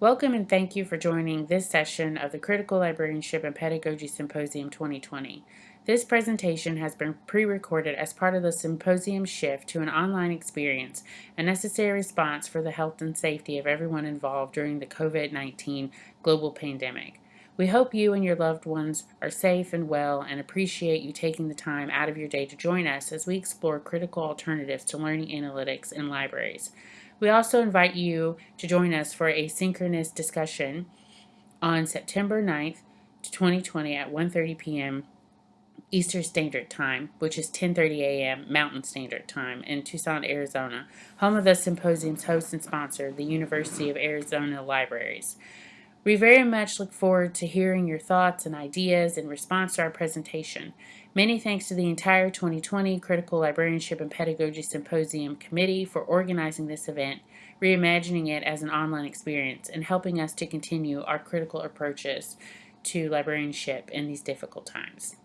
Welcome and thank you for joining this session of the Critical Librarianship and Pedagogy Symposium 2020. This presentation has been pre-recorded as part of the symposium shift to an online experience, a necessary response for the health and safety of everyone involved during the COVID-19 global pandemic. We hope you and your loved ones are safe and well and appreciate you taking the time out of your day to join us as we explore critical alternatives to learning analytics in libraries. We also invite you to join us for a synchronous discussion on September 9th, 2020 at 1.30 p.m. Eastern Standard Time, which is 10.30 a.m. Mountain Standard Time in Tucson, Arizona, home of the symposium's host and sponsor, the University of Arizona Libraries. We very much look forward to hearing your thoughts and ideas in response to our presentation. Many thanks to the entire 2020 Critical Librarianship and Pedagogy Symposium Committee for organizing this event, reimagining it as an online experience, and helping us to continue our critical approaches to librarianship in these difficult times.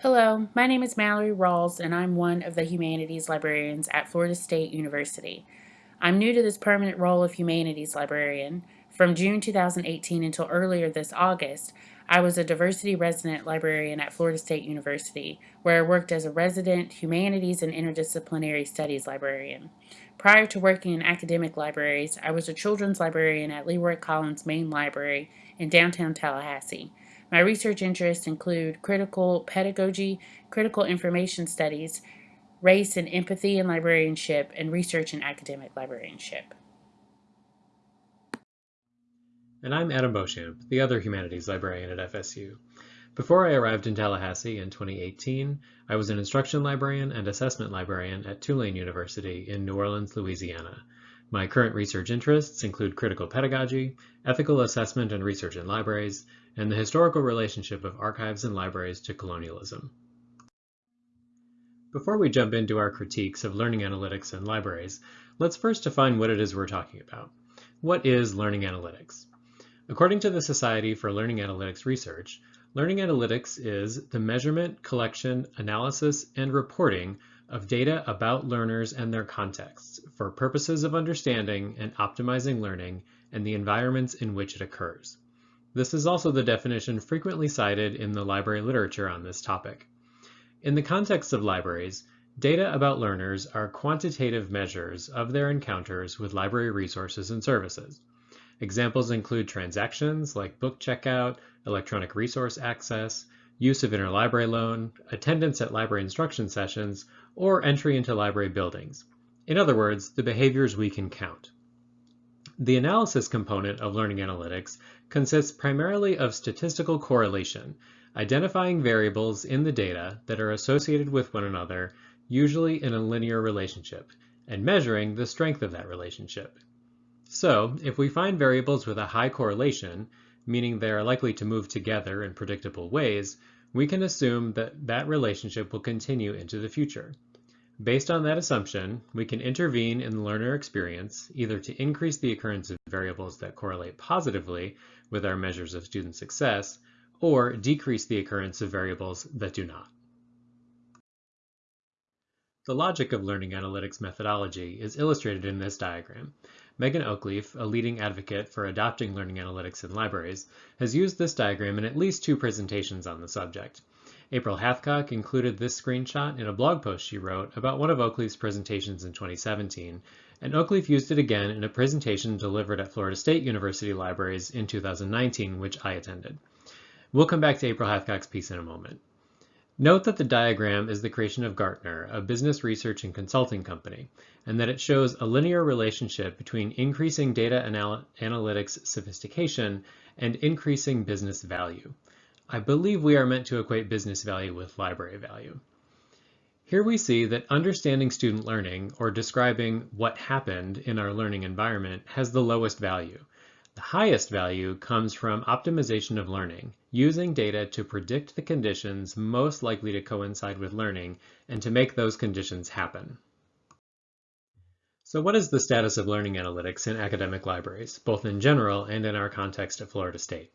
Hello, my name is Mallory Rawls, and I'm one of the humanities librarians at Florida State University. I'm new to this permanent role of humanities librarian. From June 2018 until earlier this August, I was a diversity resident librarian at Florida State University, where I worked as a resident humanities and interdisciplinary studies librarian. Prior to working in academic libraries, I was a children's librarian at Leroy Collins Main Library in downtown Tallahassee. My research interests include critical pedagogy, critical information studies, race and empathy in librarianship, and research in academic librarianship. And I'm Adam Beauchamp, the other humanities librarian at FSU. Before I arrived in Tallahassee in 2018, I was an instruction librarian and assessment librarian at Tulane University in New Orleans, Louisiana. My current research interests include critical pedagogy, ethical assessment and research in libraries, and the historical relationship of archives and libraries to colonialism. Before we jump into our critiques of learning analytics and libraries, let's first define what it is we're talking about. What is learning analytics? According to the Society for Learning Analytics Research, learning analytics is the measurement, collection, analysis, and reporting of data about learners and their contexts for purposes of understanding and optimizing learning and the environments in which it occurs. This is also the definition frequently cited in the library literature on this topic. In the context of libraries, data about learners are quantitative measures of their encounters with library resources and services. Examples include transactions like book checkout, electronic resource access, use of interlibrary loan, attendance at library instruction sessions, or entry into library buildings. In other words, the behaviors we can count. The analysis component of learning analytics consists primarily of statistical correlation, identifying variables in the data that are associated with one another, usually in a linear relationship, and measuring the strength of that relationship. So, if we find variables with a high correlation, meaning they are likely to move together in predictable ways, we can assume that that relationship will continue into the future. Based on that assumption, we can intervene in the learner experience, either to increase the occurrence of variables that correlate positively with our measures of student success, or decrease the occurrence of variables that do not. The logic of learning analytics methodology is illustrated in this diagram. Megan Oakleaf, a leading advocate for adopting learning analytics in libraries, has used this diagram in at least two presentations on the subject. April Hathcock included this screenshot in a blog post she wrote about one of Oakleaf's presentations in 2017, and Oakleaf used it again in a presentation delivered at Florida State University Libraries in 2019, which I attended. We'll come back to April Hathcock's piece in a moment. Note that the diagram is the creation of Gartner, a business research and consulting company, and that it shows a linear relationship between increasing data anal analytics sophistication and increasing business value. I believe we are meant to equate business value with library value. Here we see that understanding student learning, or describing what happened in our learning environment, has the lowest value. The highest value comes from optimization of learning, using data to predict the conditions most likely to coincide with learning and to make those conditions happen. So what is the status of learning analytics in academic libraries, both in general and in our context at Florida State?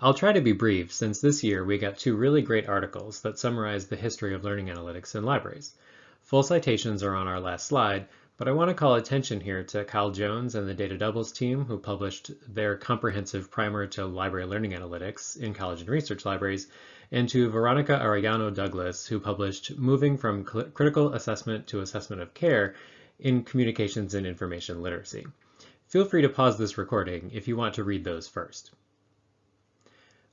I'll try to be brief since this year we got two really great articles that summarize the history of learning analytics in libraries. Full citations are on our last slide, but I want to call attention here to Kyle Jones and the Data Doubles team who published their comprehensive primer to library learning analytics in college and research libraries, and to Veronica Arellano Douglas who published Moving from Critical Assessment to Assessment of Care in Communications and Information Literacy. Feel free to pause this recording if you want to read those first.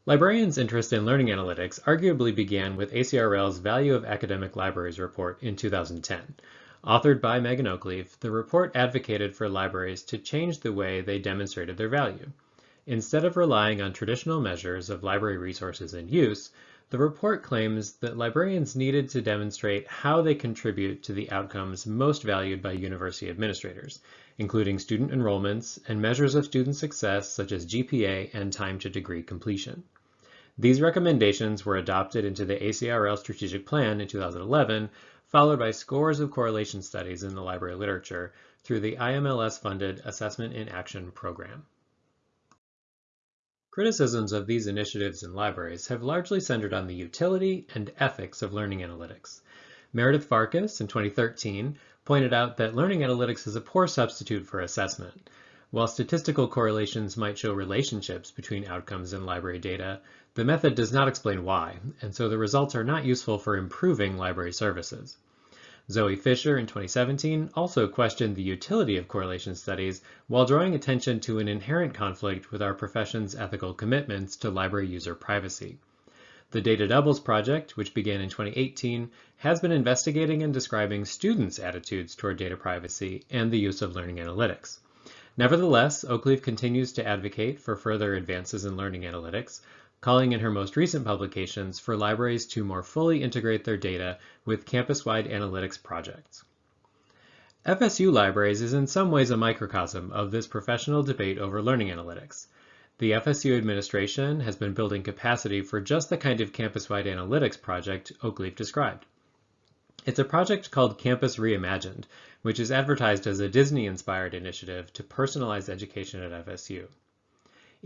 Librarians' interest in learning analytics arguably began with ACRL's Value of Academic Libraries report in 2010. Authored by Megan Oakleaf, the report advocated for libraries to change the way they demonstrated their value. Instead of relying on traditional measures of library resources and use, the report claims that librarians needed to demonstrate how they contribute to the outcomes most valued by university administrators, including student enrollments and measures of student success such as GPA and time to degree completion. These recommendations were adopted into the ACRL strategic plan in 2011, followed by scores of correlation studies in the library literature through the IMLS-funded Assessment in Action program. Criticisms of these initiatives in libraries have largely centered on the utility and ethics of learning analytics. Meredith Farkas in 2013 pointed out that learning analytics is a poor substitute for assessment. While statistical correlations might show relationships between outcomes and library data, the method does not explain why, and so the results are not useful for improving library services. Zoe Fisher in 2017 also questioned the utility of correlation studies while drawing attention to an inherent conflict with our profession's ethical commitments to library user privacy. The Data Doubles project, which began in 2018, has been investigating and describing students' attitudes toward data privacy and the use of learning analytics. Nevertheless, Oakleaf continues to advocate for further advances in learning analytics, calling in her most recent publications for libraries to more fully integrate their data with campus-wide analytics projects. FSU Libraries is in some ways a microcosm of this professional debate over learning analytics. The FSU administration has been building capacity for just the kind of campus-wide analytics project Oakleaf described. It's a project called Campus Reimagined, which is advertised as a Disney-inspired initiative to personalize education at FSU.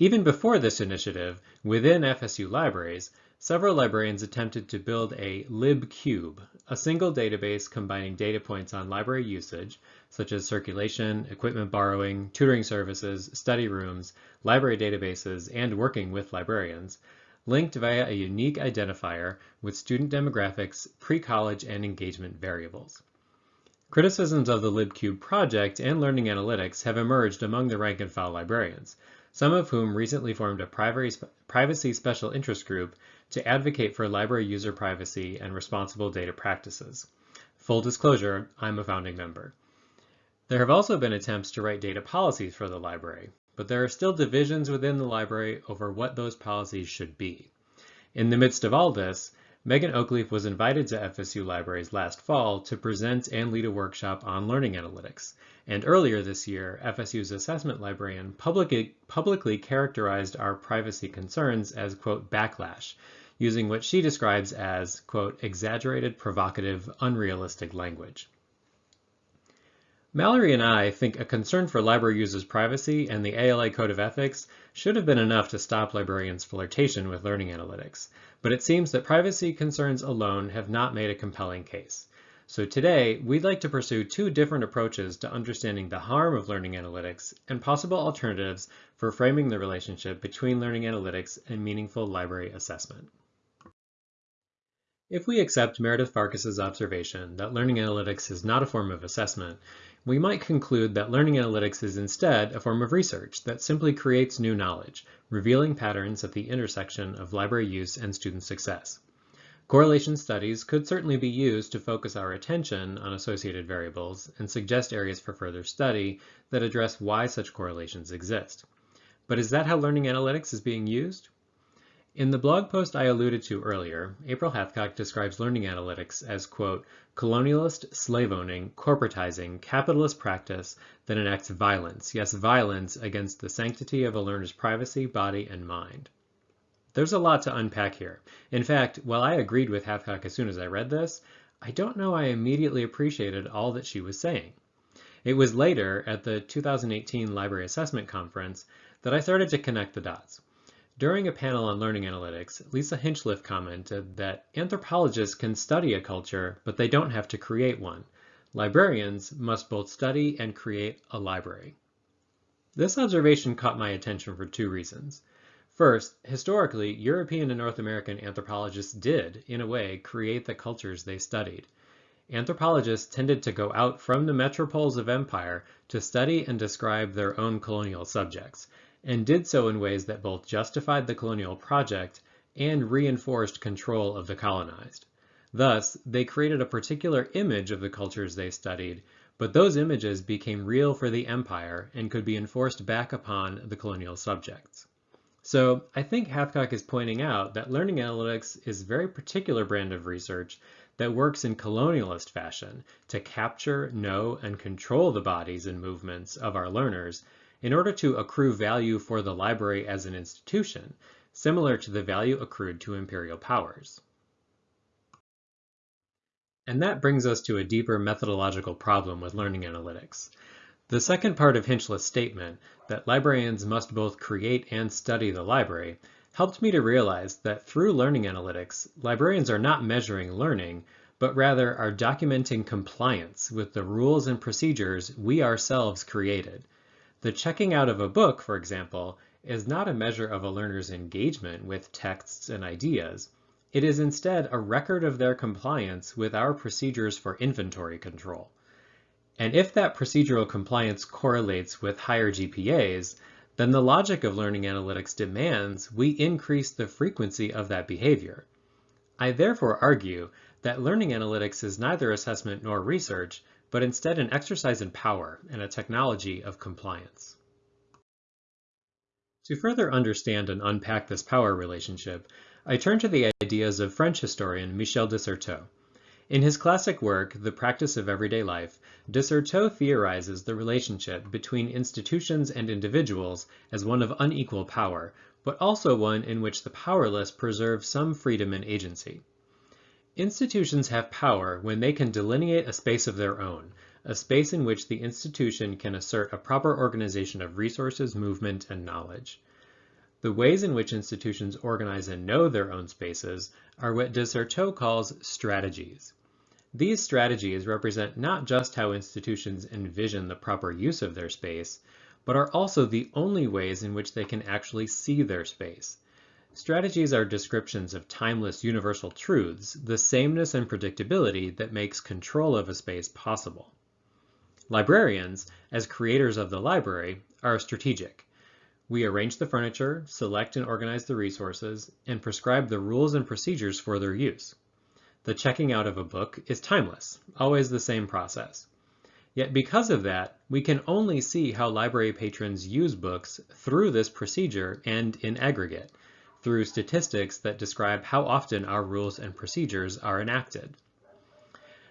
Even before this initiative, within FSU libraries, several librarians attempted to build a LibCube, a single database combining data points on library usage, such as circulation, equipment borrowing, tutoring services, study rooms, library databases, and working with librarians, linked via a unique identifier with student demographics, pre-college, and engagement variables. Criticisms of the LibCube project and learning analytics have emerged among the rank and file librarians, some of whom recently formed a privacy special interest group to advocate for library user privacy and responsible data practices. Full disclosure, I'm a founding member. There have also been attempts to write data policies for the library, but there are still divisions within the library over what those policies should be. In the midst of all this, Megan Oakleaf was invited to FSU Libraries last fall to present and lead a workshop on learning analytics. And earlier this year, FSU's assessment librarian publicly, characterized our privacy concerns as, quote, backlash, using what she describes as, quote, exaggerated, provocative, unrealistic language. Mallory and I think a concern for library users' privacy and the ALA Code of Ethics should have been enough to stop librarians' flirtation with learning analytics, but it seems that privacy concerns alone have not made a compelling case. So today, we'd like to pursue two different approaches to understanding the harm of learning analytics and possible alternatives for framing the relationship between learning analytics and meaningful library assessment. If we accept Meredith Farkas's observation that learning analytics is not a form of assessment, we might conclude that learning analytics is instead a form of research that simply creates new knowledge, revealing patterns at the intersection of library use and student success. Correlation studies could certainly be used to focus our attention on associated variables and suggest areas for further study that address why such correlations exist. But is that how learning analytics is being used? In the blog post I alluded to earlier, April Hathcock describes learning analytics as, quote, colonialist, slave-owning, corporatizing, capitalist practice that enacts violence, yes, violence against the sanctity of a learner's privacy, body, and mind. There's a lot to unpack here. In fact, while I agreed with Hathcock as soon as I read this, I don't know I immediately appreciated all that she was saying. It was later, at the 2018 Library Assessment Conference, that I started to connect the dots. During a panel on learning analytics, Lisa Hinchliffe commented that anthropologists can study a culture, but they don't have to create one. Librarians must both study and create a library. This observation caught my attention for two reasons. First, historically, European and North American anthropologists did, in a way, create the cultures they studied. Anthropologists tended to go out from the metropoles of empire to study and describe their own colonial subjects, and did so in ways that both justified the colonial project and reinforced control of the colonized. Thus, they created a particular image of the cultures they studied, but those images became real for the empire and could be enforced back upon the colonial subjects. So I think Hathcock is pointing out that learning analytics is a very particular brand of research that works in colonialist fashion to capture, know, and control the bodies and movements of our learners in order to accrue value for the library as an institution, similar to the value accrued to imperial powers. And that brings us to a deeper methodological problem with learning analytics. The second part of Hinchliffe's statement, that librarians must both create and study the library, helped me to realize that through learning analytics, librarians are not measuring learning, but rather are documenting compliance with the rules and procedures we ourselves created. The checking out of a book, for example, is not a measure of a learner's engagement with texts and ideas, it is instead a record of their compliance with our procedures for inventory control. And if that procedural compliance correlates with higher GPAs, then the logic of learning analytics demands we increase the frequency of that behavior. I therefore argue that learning analytics is neither assessment nor research, but instead an exercise in power and a technology of compliance. To further understand and unpack this power relationship, I turn to the ideas of French historian Michel de Certeau. In his classic work, The Practice of Everyday Life, de Certeau theorizes the relationship between institutions and individuals as one of unequal power, but also one in which the powerless preserve some freedom and agency. Institutions have power when they can delineate a space of their own, a space in which the institution can assert a proper organization of resources, movement, and knowledge. The ways in which institutions organize and know their own spaces are what de calls strategies. These strategies represent not just how institutions envision the proper use of their space, but are also the only ways in which they can actually see their space. Strategies are descriptions of timeless universal truths, the sameness and predictability that makes control of a space possible. Librarians, as creators of the library, are strategic. We arrange the furniture, select and organize the resources, and prescribe the rules and procedures for their use. The checking out of a book is timeless, always the same process. Yet because of that, we can only see how library patrons use books through this procedure and in aggregate, through statistics that describe how often our rules and procedures are enacted.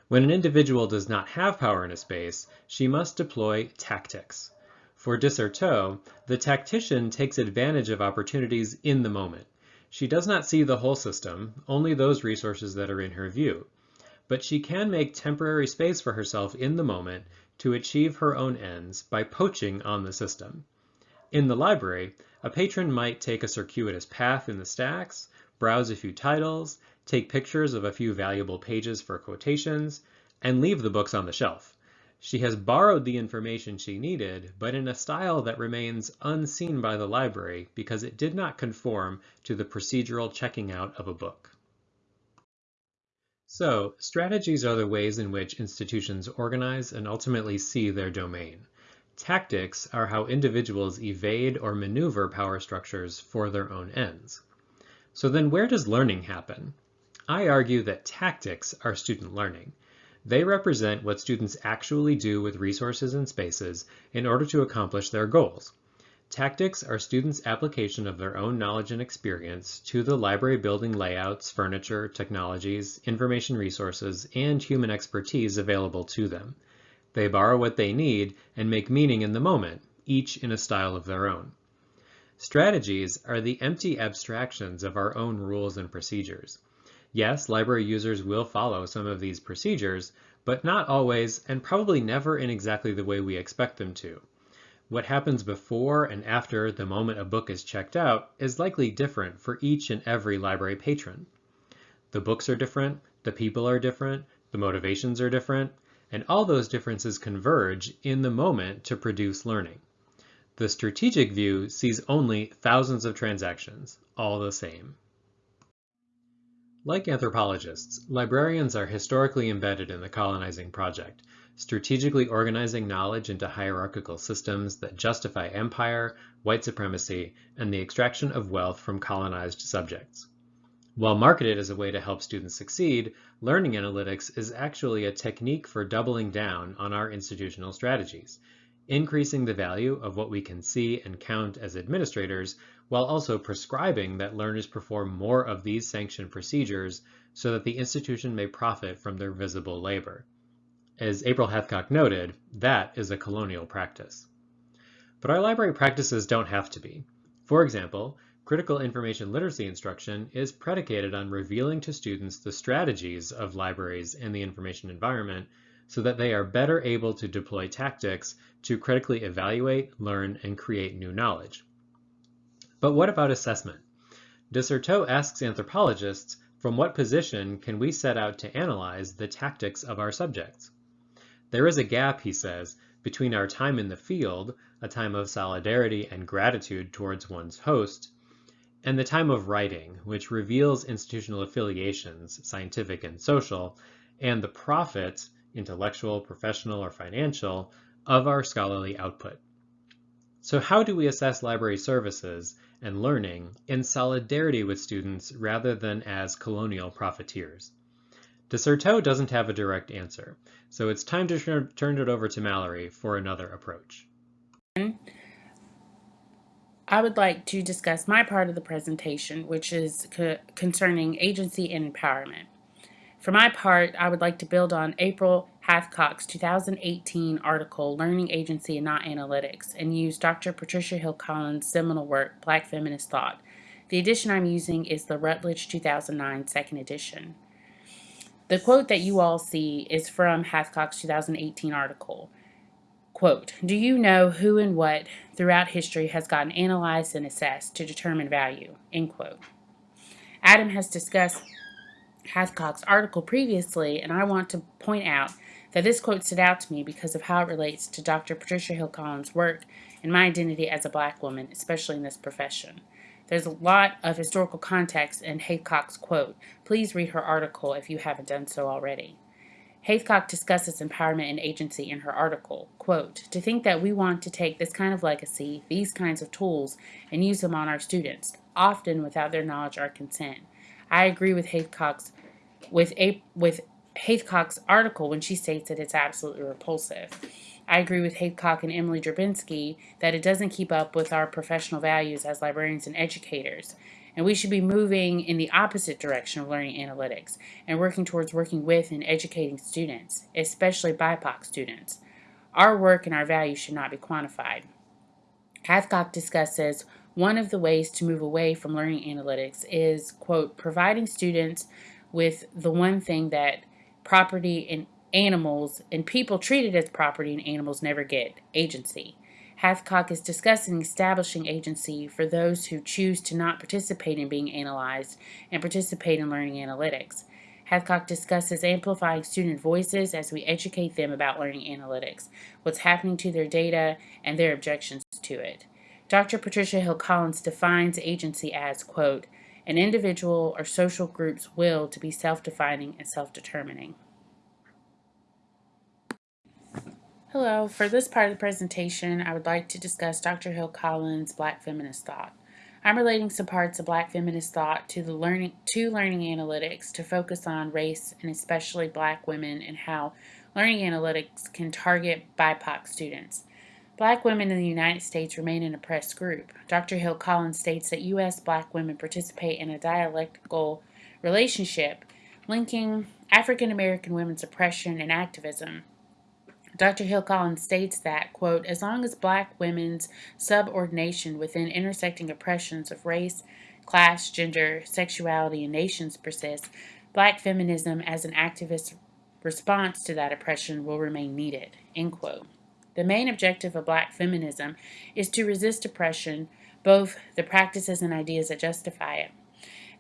When an individual does not have power in a space, she must deploy tactics. For de the tactician takes advantage of opportunities in the moment. She does not see the whole system, only those resources that are in her view. But she can make temporary space for herself in the moment to achieve her own ends by poaching on the system. In the library, a patron might take a circuitous path in the stacks, browse a few titles, take pictures of a few valuable pages for quotations, and leave the books on the shelf. She has borrowed the information she needed, but in a style that remains unseen by the library because it did not conform to the procedural checking out of a book. So, strategies are the ways in which institutions organize and ultimately see their domain. Tactics are how individuals evade or maneuver power structures for their own ends. So then where does learning happen? I argue that tactics are student learning. They represent what students actually do with resources and spaces in order to accomplish their goals. Tactics are students' application of their own knowledge and experience to the library building layouts, furniture, technologies, information resources, and human expertise available to them. They borrow what they need and make meaning in the moment, each in a style of their own. Strategies are the empty abstractions of our own rules and procedures. Yes, library users will follow some of these procedures, but not always and probably never in exactly the way we expect them to. What happens before and after the moment a book is checked out is likely different for each and every library patron. The books are different, the people are different, the motivations are different, and all those differences converge in the moment to produce learning. The strategic view sees only thousands of transactions, all the same. Like anthropologists, librarians are historically embedded in the colonizing project, strategically organizing knowledge into hierarchical systems that justify empire, white supremacy, and the extraction of wealth from colonized subjects. While marketed as a way to help students succeed, learning analytics is actually a technique for doubling down on our institutional strategies, increasing the value of what we can see and count as administrators, while also prescribing that learners perform more of these sanctioned procedures so that the institution may profit from their visible labor. As April Hathcock noted, that is a colonial practice. But our library practices don't have to be. For example, critical information literacy instruction is predicated on revealing to students the strategies of libraries and the information environment so that they are better able to deploy tactics to critically evaluate, learn, and create new knowledge. But what about assessment? de Certeau asks anthropologists, from what position can we set out to analyze the tactics of our subjects? There is a gap, he says, between our time in the field, a time of solidarity and gratitude towards one's host, and the time of writing, which reveals institutional affiliations, scientific and social, and the profit intellectual, professional, or financial, of our scholarly output. So how do we assess library services and learning in solidarity with students rather than as colonial profiteers? de Certeau doesn't have a direct answer, so it's time to turn it over to Mallory for another approach. I would like to discuss my part of the presentation, which is co concerning agency and empowerment. For my part, I would like to build on April Hathcock's 2018 article, Learning Agency and Not Analytics, and use Dr. Patricia Hill Collins' seminal work, Black Feminist Thought. The edition I'm using is the Routledge 2009 second edition. The quote that you all see is from Hathcock's 2018 article. Quote, do you know who and what throughout history has gotten analyzed and assessed to determine value? End quote. Adam has discussed Hathcock's article previously, and I want to point out that this quote stood out to me because of how it relates to Dr. Patricia Hill Collins' work and my identity as a black woman, especially in this profession. There's a lot of historical context in Hathcock's quote. Please read her article if you haven't done so already. Hathcock discusses empowerment and agency in her article. Quote, to think that we want to take this kind of legacy, these kinds of tools, and use them on our students, often without their knowledge or consent. I agree with Hathcock's with a with Hathcock's article when she states that it's absolutely repulsive. I agree with Hathcock and Emily Drabinski that it doesn't keep up with our professional values as librarians and educators. And we should be moving in the opposite direction of learning analytics and working towards working with and educating students, especially BIPOC students. Our work and our values should not be quantified. Hathcock discusses one of the ways to move away from learning analytics is, quote, providing students with the one thing that property and animals and people treated as property and animals never get agency. Hathcock is discussing establishing agency for those who choose to not participate in being analyzed and participate in learning analytics. Hathcock discusses amplifying student voices as we educate them about learning analytics, what's happening to their data, and their objections to it. Dr. Patricia Hill Collins defines agency as, quote, an individual or social group's will to be self-defining and self-determining. Hello, for this part of the presentation, I would like to discuss Dr. Hill Collins' Black Feminist Thought. I'm relating some parts of Black Feminist Thought to the learning to learning analytics to focus on race and especially black women and how learning analytics can target BIPOC students. Black women in the United States remain an oppressed group. Dr. Hill Collins states that U.S. black women participate in a dialectical relationship linking African American women's oppression and activism. Dr. Hill Collins states that, quote, as long as black women's subordination within intersecting oppressions of race, class, gender, sexuality, and nations persists, black feminism as an activist response to that oppression will remain needed, end quote. The main objective of black feminism is to resist oppression, both the practices and ideas that justify it.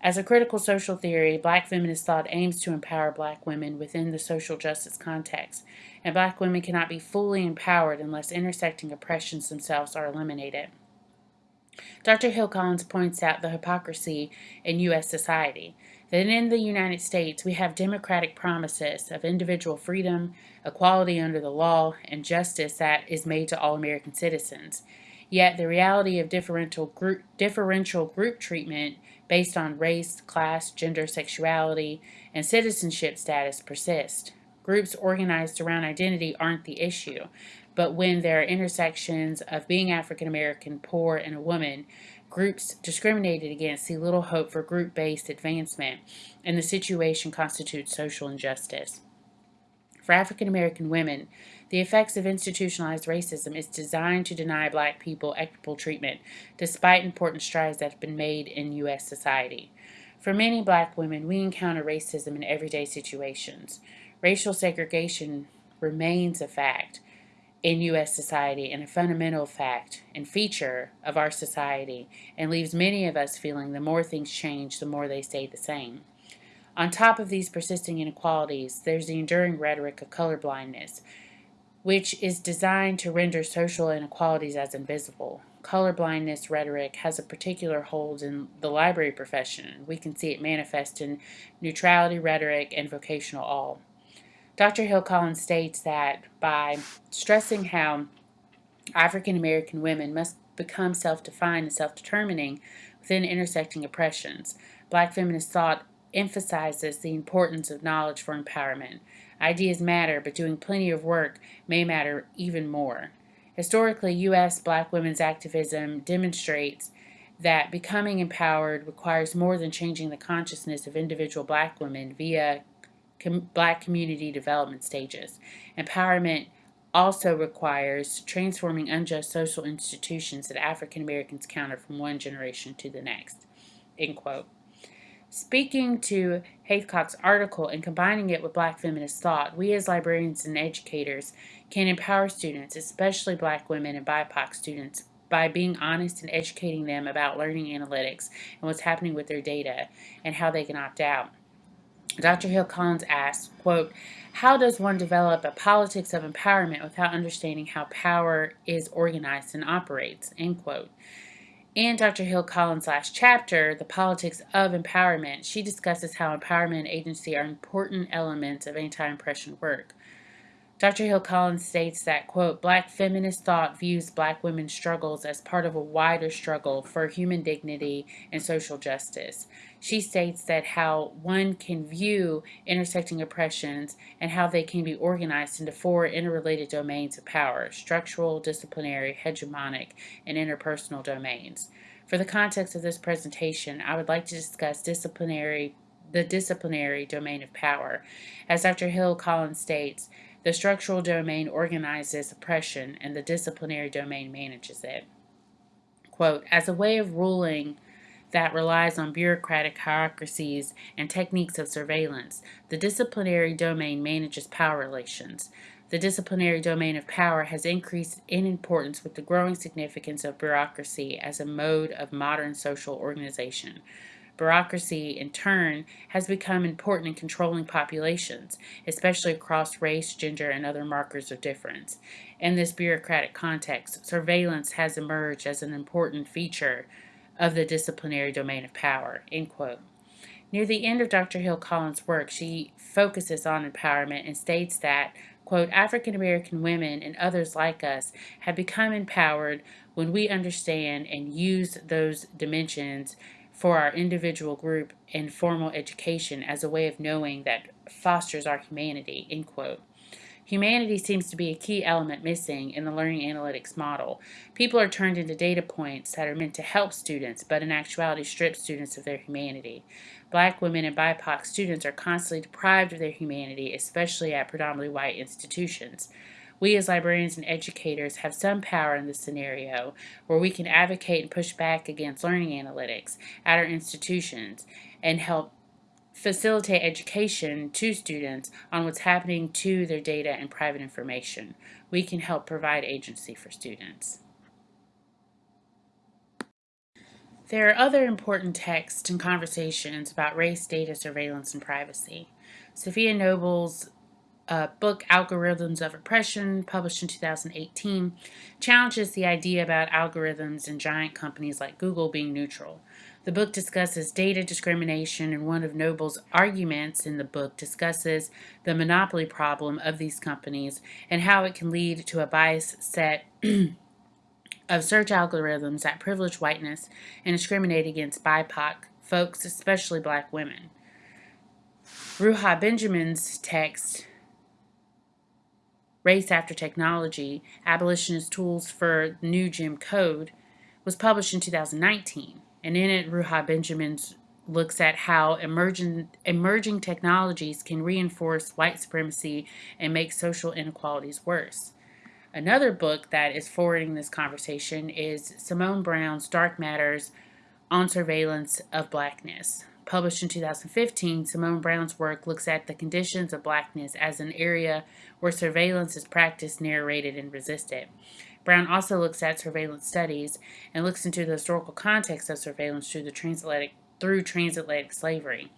As a critical social theory, black feminist thought aims to empower black women within the social justice context, and black women cannot be fully empowered unless intersecting oppressions themselves are eliminated. Dr. Hill Collins points out the hypocrisy in U.S. society that in the United States we have democratic promises of individual freedom, equality under the law, and justice that is made to all American citizens. Yet the reality of differential group, differential group treatment based on race, class, gender, sexuality, and citizenship status persist. Groups organized around identity aren't the issue, but when there are intersections of being African American, poor, and a woman, groups discriminated against see little hope for group based advancement, and the situation constitutes social injustice. For African American women, the effects of institutionalized racism is designed to deny black people equitable treatment, despite important strides that have been made in U.S. society. For many black women, we encounter racism in everyday situations. Racial segregation remains a fact in U.S. society and a fundamental fact and feature of our society, and leaves many of us feeling the more things change, the more they stay the same. On top of these persisting inequalities, there's the enduring rhetoric of colorblindness, which is designed to render social inequalities as invisible. Colorblindness rhetoric has a particular hold in the library profession. We can see it manifest in neutrality rhetoric and vocational awe. Dr. Hill Collins states that by stressing how African American women must become self defined and self determining within intersecting oppressions, black feminist thought emphasizes the importance of knowledge for empowerment. Ideas matter, but doing plenty of work may matter even more. Historically, U.S. black women's activism demonstrates that becoming empowered requires more than changing the consciousness of individual black women via com- black community development stages. Empowerment also requires transforming unjust social institutions that African Americans counter from one generation to the next. End quote. Speaking to Hathcock's article and combining it with black feminist thought, we as librarians and educators can empower students, especially black women and BIPOC students, by being honest and educating them about learning analytics and what's happening with their data and how they can opt out. Dr. Hill Collins asks, quote, how does one develop a politics of empowerment without understanding how power is organized and operates, end quote. In Dr. Hill Collins' last chapter, The Politics of Empowerment, she discusses how empowerment and agency are important elements of anti oppression work. Dr. Hill Collins states that, quote, black feminist thought views black women's struggles as part of a wider struggle for human dignity and social justice. She states that how one can view intersecting oppressions and how they can be organized into four interrelated domains of power structural, disciplinary, hegemonic, and interpersonal domains. For the context of this presentation, I would like to discuss disciplinary the disciplinary domain of power. As Dr. Hill Collins states, the structural domain organizes oppression, and the disciplinary domain manages it. Quote, as a way of ruling that relies on bureaucratic hierarchies and techniques of surveillance, the disciplinary domain manages power relations. The disciplinary domain of power has increased in importance with the growing significance of bureaucracy as a mode of modern social organization. Bureaucracy, in turn, has become important in controlling populations, especially across race, gender, and other markers of difference. In this bureaucratic context, surveillance has emerged as an important feature of the disciplinary domain of power. End quote. Near the end of Dr. Hill Collins' work, she focuses on empowerment and states that, quote, African American women and others like us have become empowered when we understand and use those dimensions for our individual group and formal education as a way of knowing that fosters our humanity, end quote. Humanity seems to be a key element missing in the learning analytics model. People are turned into data points that are meant to help students, but in actuality strip students of their humanity. Black women and BIPOC students are constantly deprived of their humanity, especially at predominantly white institutions. We as librarians and educators have some power in this scenario where we can advocate and push back against learning analytics at our institutions and help facilitate education to students on what's happening to their data and private information. We can help provide agency for students. There are other important texts and conversations about race, data, surveillance, and privacy. Safiya Noble's uh, book, Algorithms of Oppression, published in 2018, challenges the idea about algorithms and giant companies like Google being neutral. The book discusses data discrimination, and one of Noble's arguments in the book discusses the monopoly problem of these companies and how it can lead to a biased set of search algorithms that privilege whiteness and discriminate against BIPOC folks, especially black women. Ruha Benjamin's text, Race After Technology Abolitionist Tools for New Jim Code, was published in 2019. And in it, Ruha Benjamin's looks at how emerging, emerging technologies can reinforce white supremacy and make social inequalities worse. Another book that is forwarding this conversation is Simone Browne's Dark Matters on Surveillance of Blackness. Published in 2015, Simone Browne's work looks at the conditions of blackness as an area where surveillance is practiced, narrated, and resisted. Browne also looks at surveillance studies and looks into the historical context of surveillance through the transatlantic through transatlantic slavery.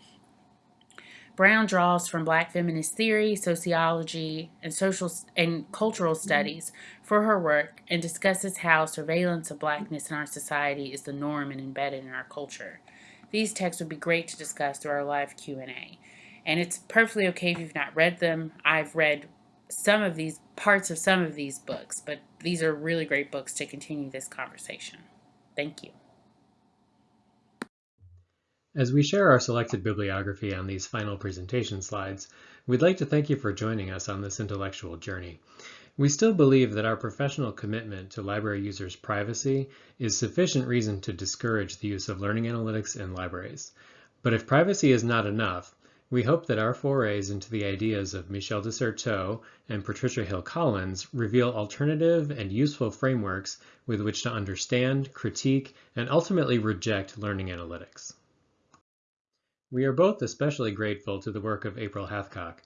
Browne draws from black feminist theory, sociology, and social and cultural mm-hmm. studies for her work and discusses how surveillance of blackness in our society is the norm and embedded in our culture. These texts would be great to discuss through our live Q&A. And it's perfectly okay if you've not read them. I've read some of these parts of some of these books, but these are really great books to continue this conversation. Thank you. As we share our selected bibliography on these final presentation slides, we'd like to thank you for joining us on this intellectual journey. We still believe that our professional commitment to library users' privacy is sufficient reason to discourage the use of learning analytics in libraries. But if privacy is not enough, we hope that our forays into the ideas of Michel de Certeau and Patricia Hill Collins reveal alternative and useful frameworks with which to understand, critique, and ultimately reject learning analytics. We are both especially grateful to the work of April Hathcock.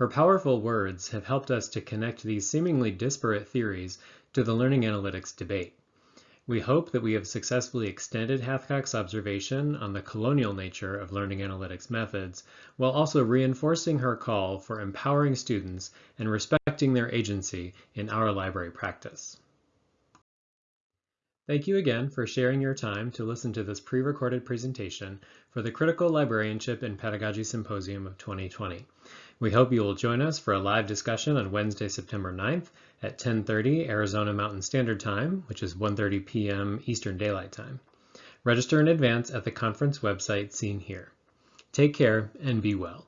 Her powerful words have helped us to connect these seemingly disparate theories to the learning analytics debate. We hope that we have successfully extended Hathcock's observation on the colonial nature of learning analytics methods, while also reinforcing her call for empowering students and respecting their agency in our library practice. Thank you again for sharing your time to listen to this pre-recorded presentation for the Critical Librarianship and Pedagogy Symposium of 2020. We hope you will join us for a live discussion on Wednesday, September 9th at 10.30 Arizona Mountain Standard Time, which is 1.30 p.m. Eastern Daylight Time. Register in advance at the conference website seen here. Take care and be well.